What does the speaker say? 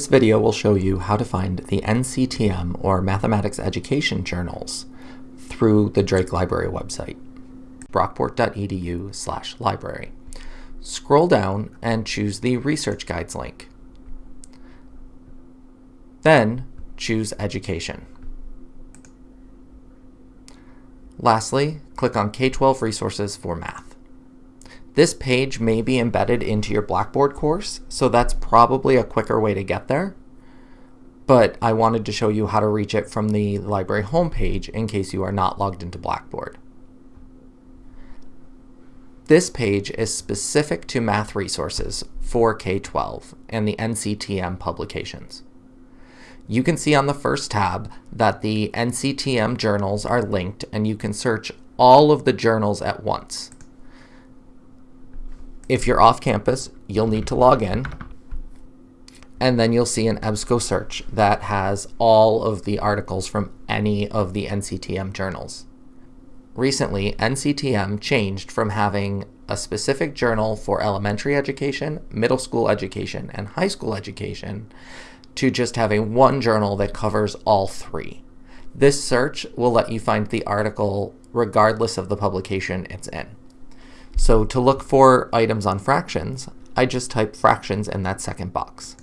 This video will show you how to find the NCTM or Mathematics Education journals through the Drake Library website, brockport.edu slash library. Scroll down and choose the Research Guides link. Then choose Education. Lastly, click on K-12 Resources for Math. This page may be embedded into your Blackboard course, so that's probably a quicker way to get there. But I wanted to show you how to reach it from the library homepage in case you are not logged into Blackboard. This page is specific to math resources for K-12 and the NCTM publications. You can see on the first tab that the NCTM journals are linked and you can search all of the journals at once. If you're off campus, you'll need to log in. And then you'll see an EBSCO search that has all of the articles from any of the NCTM journals. Recently, NCTM changed from having a specific journal for elementary education, middle school education, and high school education to just having one journal that covers all three. This search will let you find the article regardless of the publication it's in. So to look for items on fractions, I just type fractions in that second box.